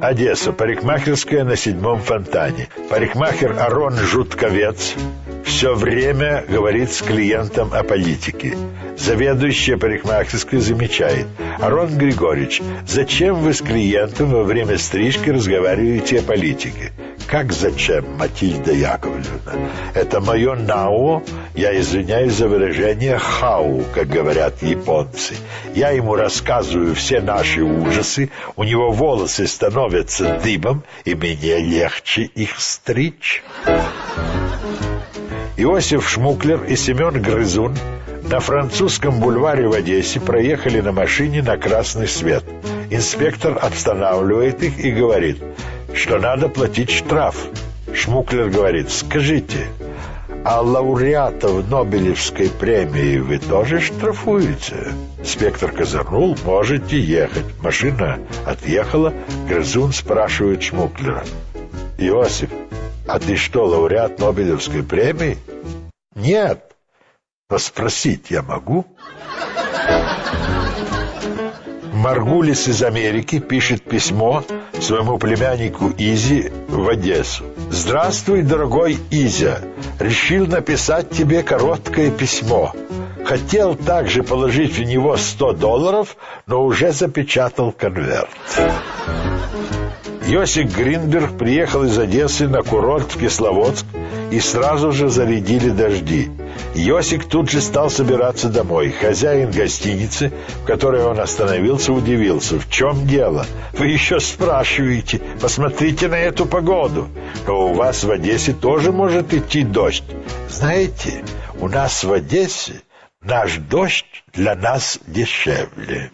Одесса. Парикмахерская на седьмом фонтане. Парикмахер Арон Жутковец все время говорит с клиентом о политике. Заведующая парикмахерской замечает. Арон Григорьевич, зачем вы с клиентом во время стрижки разговариваете о политике? Как зачем, Матильда Яковлевна? Это мое нао, я извиняюсь за выражение хау, как говорят японцы. Я ему рассказываю все наши ужасы, у него волосы становятся дыбом, и мне легче их стричь. Иосиф Шмуклер и Семен Грызун на французском бульваре в Одессе проехали на машине на красный свет. Инспектор останавливает их и говорит, что надо платить штраф. Шмуклер говорит, скажите, а лауреатов Нобелевской премии вы тоже штрафуете? Спектр козырнул, можете ехать. Машина отъехала, Грызун спрашивает Шмуклера. Иосиф, а ты что, лауреат Нобелевской премии? Нет. Но спросить я могу? Маргулис из Америки пишет письмо своему племяннику Изи в Одессу. «Здравствуй, дорогой Изя! Решил написать тебе короткое письмо. Хотел также положить в него 100 долларов, но уже запечатал конверт». Йосик Гринберг приехал из Одессы на курорт в Кисловодск и сразу же зарядили дожди. Йосик тут же стал собираться домой. Хозяин гостиницы, в которой он остановился, удивился. «В чем дело? Вы еще спрашиваете. Посмотрите на эту погоду. Но у вас в Одессе тоже может идти дождь. Знаете, у нас в Одессе наш дождь для нас дешевле».